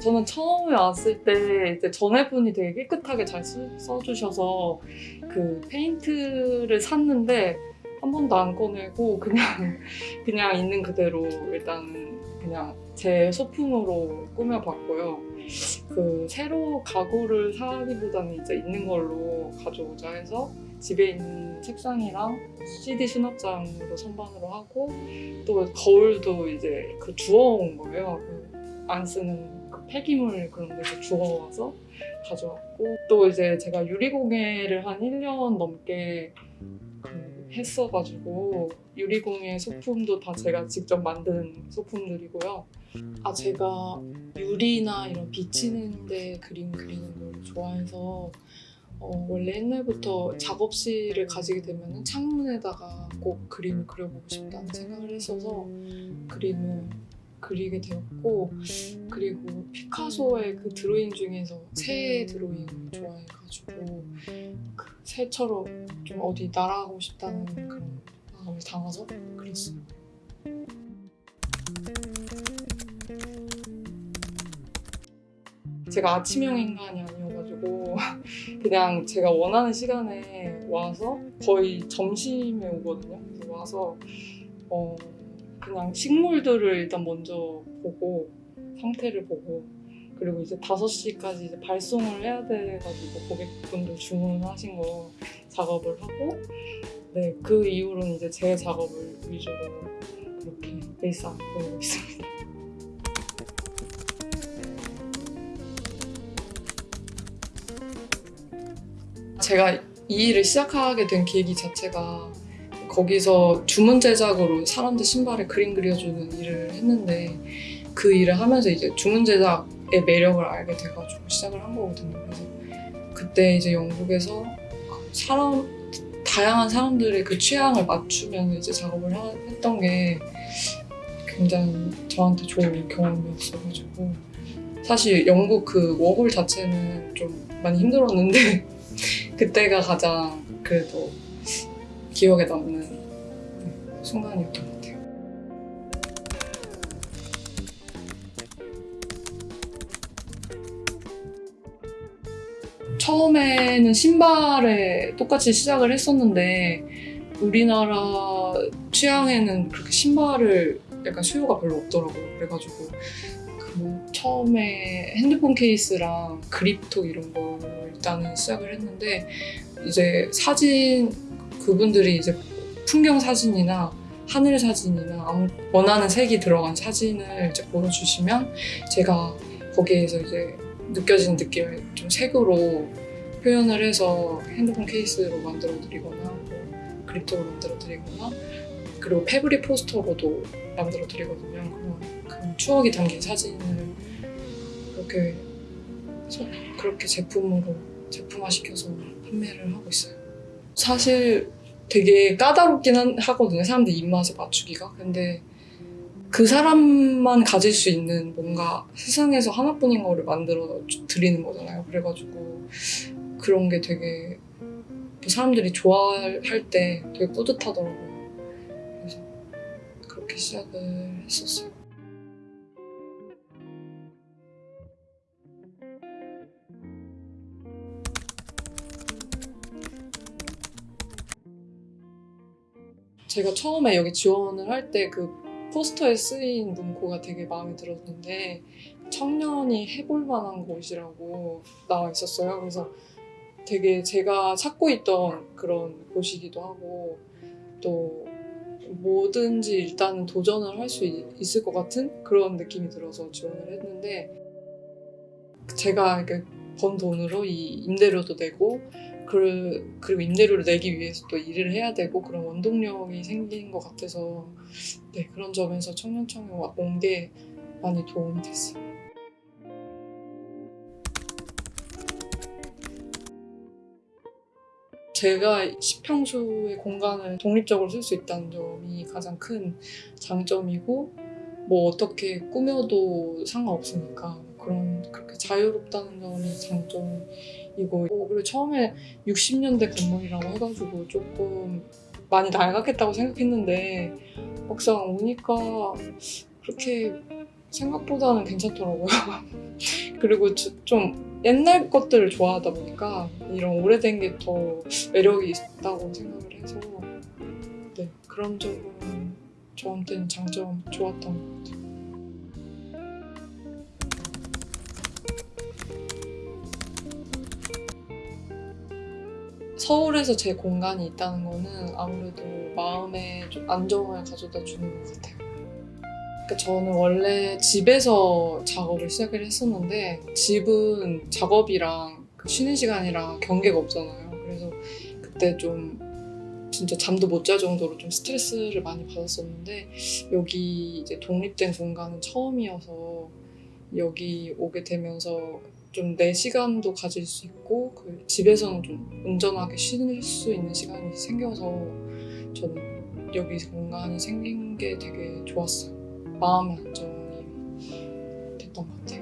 저는 처음에 왔을 때 이제 전에 분이 되게 깨끗하게 잘 써주셔서 그 페인트를 샀는데 한 번도 안 꺼내고 그냥 그냥 있는 그대로 일단 그냥 제 소품으로 꾸며봤고요. 그 새로 가구를 사기보다는 이제 있는 걸로 가져오자 해서 집에 있는 책상이랑 CD 수납장으로 선반으로 하고 또 거울도 이제 그 주워온 거예요. 그 안 쓰는 그 폐기물 그런 데서 주워와서 가져왔고 또 이제 제가 유리공예를 한 1년 넘게 그 했어가지고 유리공예 소품도 다 제가 직접 만든 소품들이고요. 아 제가 유리나 이런 비치는 데 그림 그리는 걸 좋아해서 어, 원래 옛날부터 작업실을 가지게 되면 창문에다가 꼭 그림을 그려보고 싶다는 생각을 했어서 그림을 그리게 되었고 그리고 피카소의 그 드로잉 중에서 새 드로잉을 좋아해가지고 그 새처럼 좀 어디 날아가고 싶다는 그런 마음을 담아서 그렸어요. 제가 아침형 인간이 아니어가지고 그냥 제가 원하는 시간에 와서 거의 점심에 오거든요. 와서 어 그냥 식물들을 일단 먼저 보고 상태를 보고 그리고 이제 5시까지 이제 발송을 해야 돼가지고 고객분들 주문하신 거 작업을 하고 네 그 이후로는 이제 제 작업을 위주로 그렇게 일상 보내고 있습니다. 제가 이 일을 시작하게 된 계기 자체가 거기서 주문 제작으로 사람들 신발에 그림 그려주는 일을 했는데 그 일을 하면서 이제 주문 제작의 매력을 알게 돼가지고 시작을 한 거거든요. 그래서 그때 이제 영국에서 사람 다양한 사람들의 그 취향을 맞추면 이제 작업을 하- 했던 게 굉장히 저한테 좋은 경험이었어가지고 사실 영국 그 워홀 자체는 좀 많이 힘들었는데 그때가 가장 그래도 기억에 남는 네, 순간이었던 것 같아요. 처음에는 신발에 똑같이 시작을 했었는데 우리나라 취향에는 그렇게 신발을 약간 수요가 별로 없더라고요. 그래가지고 그 처음에 핸드폰 케이스랑 그립톡 이런 걸 일단은 시작을 했는데 이제 사진 그분들이 이제 풍경 사진이나 하늘 사진이나 아무 원하는 색이 들어간 사진을 이제 보여주시면 제가 거기에서 이제 느껴지는 느낌을 좀 색으로 표현을 해서 핸드폰 케이스로 만들어 드리거나 뭐 그립톡으로 만들어 드리거나 그리고 패브릭 포스터로도 만들어 드리거든요. 추억이 담긴 사진을 그렇게 소- 그렇게 제품으로 제품화 시켜서 판매를 하고 있어요. 사실 되게 까다롭긴 한- 하거든요. 사람들 입맛에 맞추기가. 근데 그 사람만 가질 수 있는 뭔가 세상에서 하나뿐인 거를 만들어 주- 드리는 거잖아요. 그래가지고 그런 게 되게 뭐 사람들이 좋아할 때 되게 뿌듯하더라고요. 그래서 그렇게 시작을 했었어요. 제가 처음에 여기 지원을 할 때 그 포스터에 쓰인 문구가 되게 마음에 들었는데 청년이 해볼 만한 곳이라고 나와 있었어요. 그래서 되게 제가 찾고 있던 그런 곳이기도 하고 또 뭐든지 일단은 도전을 할 수 있을 것 같은 그런 느낌이 들어서 지원을 했는데 제가 번 돈으로 이 임대료도 내고 그, 그리고 임대료를 내기 위해서 또 일을 해야 되고 그런 원동력이 생긴 것 같아서 네, 그런 점에서 청년청에 온 게 많이 도움이 됐어요. 제가 10평수의 공간을 독립적으로 쓸 수 있다는 점이 가장 큰 장점이고 뭐 어떻게 꾸며도 상관없으니까 그런 그렇게 자유롭다는 점이 장점이고 어, 그리고 처음에 60년대 건물이라고 해가지고 조금 많이 낡았겠다고 생각했는데 막상 오니까 그렇게 생각보다는 괜찮더라고요. 그리고 주- 좀 옛날 것들을 좋아하다 보니까 이런 오래된 게 더 매력이 있다고 생각을 해서 네, 그런 점은 저한테는 장점 좋았던 것 같아요. 서울에서 제 공간이 있다는 거는 아무래도 마음에 좀 안정을 가져다 주는 것 같아요. 그러니까 저는 원래 집에서 작업을 시작을 했었는데 집은 작업이랑 그 쉬는 시간이랑 경계가 없잖아요. 그래서 그때 좀 진짜 잠도 못 잘 정도로 좀 스트레스를 많이 받았었는데 여기 이제 독립된 공간은 처음이어서 여기 오게 되면서 좀 내 시간도 가질 수 있고 그 집에서는 좀 온전하게 쉴수 있는 시간이 생겨서 저는 여기 공간이 생긴 게 되게 좋았어요. 마음의 안정이 됐던 것 같아요.